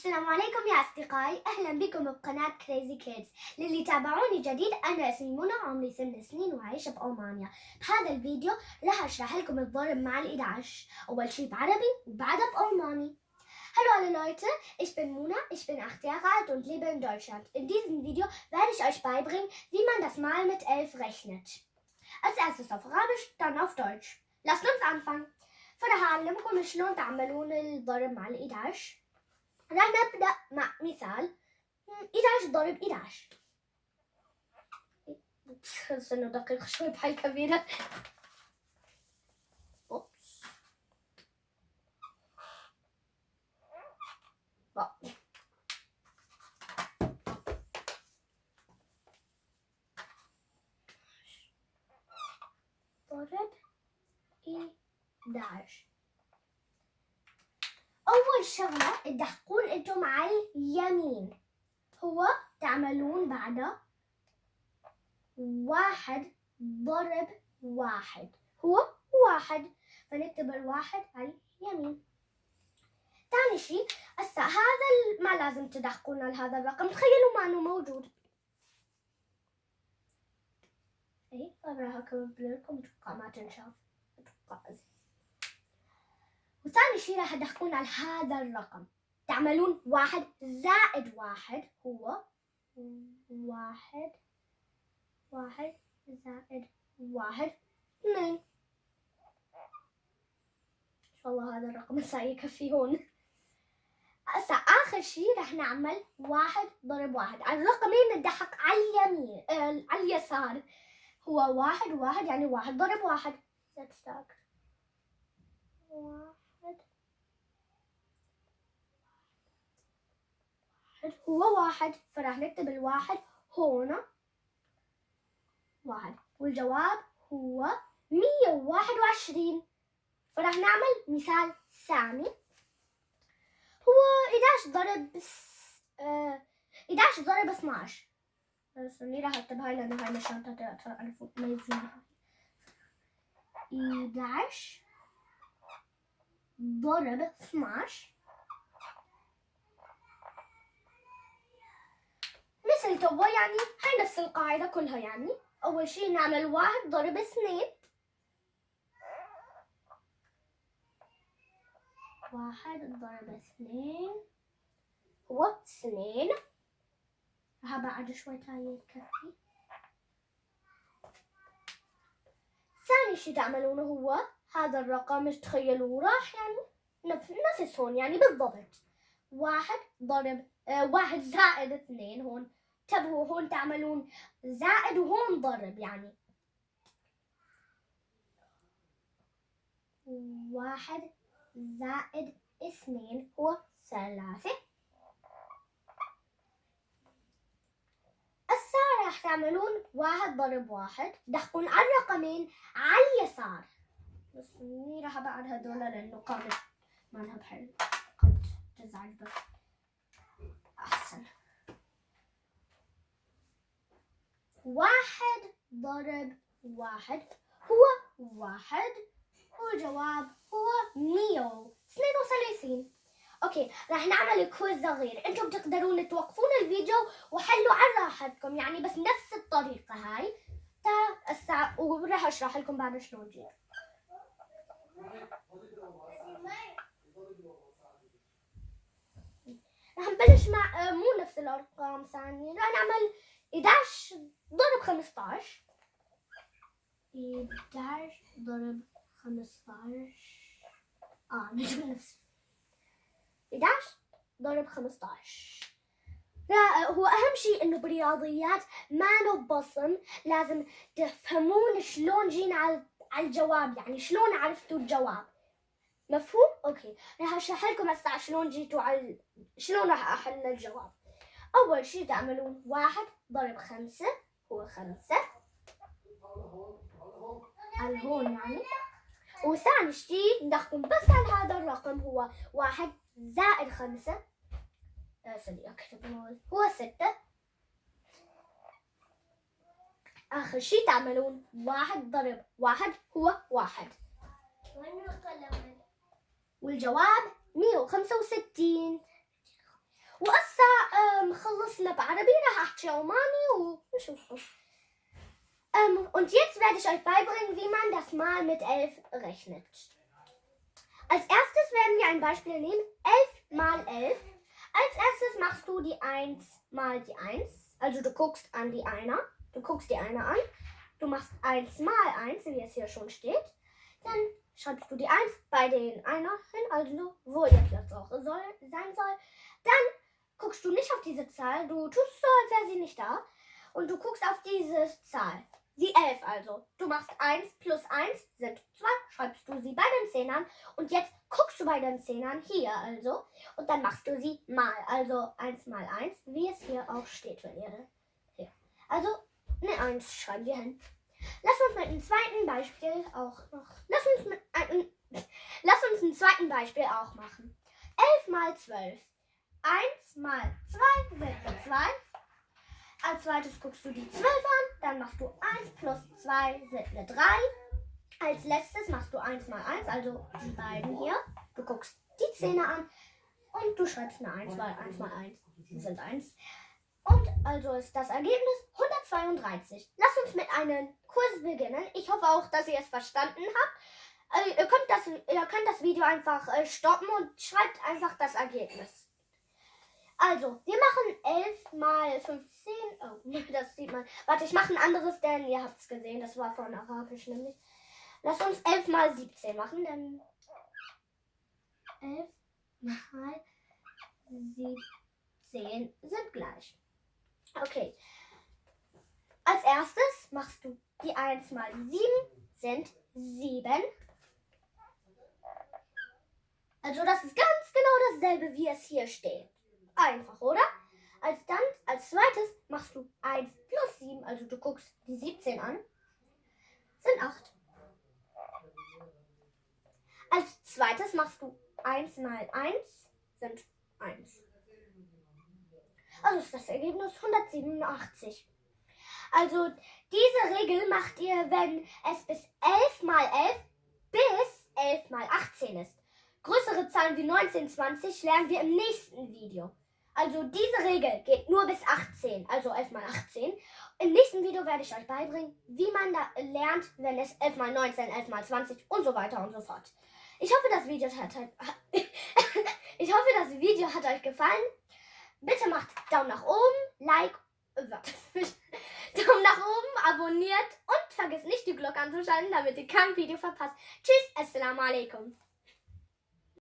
السلام عليكم يا أصدقائي أهلا بكم بقناة كريزي كيدز للي يتابعوني جديد أنا اسمي منى عمري ثمان سنين وعايشة بألمانيا بهذا الفيديو راح أشرح لكم الضرب مع ال11 أول شي بعربي وبعدها بألماني Hallo alle Leute, ich bin Mona, ich bin 8 Jahre alt und lebe in Deutschland. In diesem Video werde ich euch beibringen, wie man das Mal mit 11 rechnet. Als erstes auf Arabisch, dann auf Deutsch. Lasst uns anfangen. فراح أعلمكم شلون تعملون الضرب مع ال11 راح نبدأ مع مثال 11 ضرب 11 بس انه دقيق شوي بحال كبيرة. أوبس ضرب 11 أول شغلة تدحقون أنتم على اليمين. هو تعملون بعده واحد ضرب واحد. هو واحد. فنكتب الواحد على اليمين. ثاني شيء هسه هذا ما لازم تدحقون على هذا الرقم. تخيلوا ما إنه موجود. اي فراح اكمل لكم أتوقع ما تنشاف. أتوقع وثاني شيء راح تدخلون على هذا الرقم. تعملون واحد زائد واحد هو واحد واحد زائد واحد اثنين. إن شاء الله هذا الرقم هسه يكفي هون. هسه آخر شيء راح نعمل واحد ضرب واحد. على الرقمين ندحق على اليمين آه على اليسار هو واحد واحد يعني واحد ضرب واحد. Let's واحد هو واحد. فراح نكتب الواحد هنا واحد. والجواب هو مية وواحد وعشرين. فراح نعمل مثال ثاني. هو 11 ضرب آه 11 ضرب 12 بس اني راح أكتب هاي لأنه هاي مشان تعرفوا تميزونها 11 ضرب 12 توا يعني هاي نفس القاعدة كلها يعني. أول شي نعمل واحد ضرب اثنين. واحد ضرب اثنين. هو اثنين. ها بعد شوي تاني يكفي. ثاني شي تعملونه هو هذا الرقم تخيلوا راح يعني نفس نفس هون يعني بالضبط. واحد ضرب آه واحد زائد اثنين هون. انتبهوا هون تعملون. زائد وهون ضرب يعني. واحد زائد اثنين هو ثلاثة. راح تعملون واحد ضرب واحد. دحقون على الرقمين على اليسار. بس إني راح أبعد هذول لأنه قامت ما لها بحل قد تزعل بس واحد ضرب واحد هو واحد. والجواب هو مية. واثنين وثلاثين. okay راح نعمل quiz صغير. أنتم تقدرون توقفون الفيديو وحلوا على راحتكم يعني بس نفس الطريقة هاي. تا الساعة وراح أشرح لكم بعد شلون جيب راح نبلش مع مو نفس الأرقام ثانية. راح نعمل 11 ضرب 15 11 ضرب 15 آه نفس 11 ضرب 15 هو أهم شيء إنه بالرياضيات ما بصم لازم تفهمون شلون جينا على الجواب. يعني شلون عرفتوا الجواب. مفهوم؟ أوكي. راح أشرح لكم هسه شلون جيتوا على شلون راح أحل الجواب. أول شي تعملون واحد ضرب خمسة هو خمسة. على هون يعني. وثاني شي ندخل بس على هذا الرقم هو واحد زائد خمسة. سوري أكتب هو ستة. آخر شي تعملون واحد ضرب واحد هو واحد. والجواب مية وخمسة وستين. لبعربي رح أحكي عماني ونشوفكم ähm, und jetzt werde ich euch beibringen, wie man das Mal mit 11 rechnet. Als erstes werden wir ein Beispiel nehmen. 11 mal 11. Als erstes machst du die 1 mal die 1. Also du guckst an die Einer. Du guckst die Einer an. Du machst 1 mal 1, wie es hier schon steht. Dann schreibst du die 1 bei den Einer hin, also wo ihr Platz auch soll, sein soll. Guckst du nicht auf diese Zahl. Du tust so, als wäre sie nicht da. Und du guckst auf diese Zahl. Die 11 also. Du machst 1 plus 1 sind 2, schreibst du sie bei den Zehnern und jetzt guckst du bei den Zehnern hier also und dann machst du sie mal, also 1 mal 1, wie es hier auch steht, wenn ihr hier. Also eine 1 schreiben wir hin. Lass uns mit einem zweiten Beispiel auch noch, lass uns mit einem, lass uns einen zweiten Beispiel auch machen. 11 mal 12. 1 mal 2 sind 2. Als zweites guckst du die 12 an, dann machst du 1 plus 2 sind eine 3. Als letztes machst du 1 mal 1, also die beiden hier. Du guckst die Zähne an und du schreibst eine 1, weil 1 mal 1 sind 1. Und also ist das Ergebnis 132. Lass uns mit einem Kurs beginnen. Ich hoffe auch, dass ihr es verstanden habt. Äh, ihr, könnt das, ihr könnt das Video einfach äh, stoppen und schreibt einfach das Ergebnis. Also, wir machen 11 mal 15. Oh, das sieht man. Warte, ich mache ein anderes, denn ihr habt es gesehen. Das war von Arabisch nämlich. Lass uns 11 mal 17 machen, denn 11 mal 17 sind gleich. Okay. Als erstes machst du die 1 mal 7 sind 7. Also das ist ganz genau dasselbe, wie es hier steht. Einfach, oder? Als dann, als zweites machst du 1 plus 7, also du guckst die 17 an, sind 8. Als zweites machst du 1 mal 1, sind 1. Also ist das Ergebnis 187. Also diese Regel macht ihr, wenn es bis 11 mal 11 bis 11 mal 18 ist. Größere Zahlen wie 19, 20 lernen wir im nächsten Video. Also diese Regel geht nur bis 18, also 11 mal 18. Im nächsten Video werde ich euch beibringen, wie man da lernt, wenn es 11 mal 19, 11 mal 20 und so weiter und so fort. Ich hoffe, das Video hat, ich hoffe, das Video hat euch gefallen. Bitte macht Daumen nach oben, Like, äh, Daumen nach oben, abonniert und vergesst nicht die Glocke anzuschalten, damit ihr kein Video verpasst. Tschüss, Assalamu alaikum.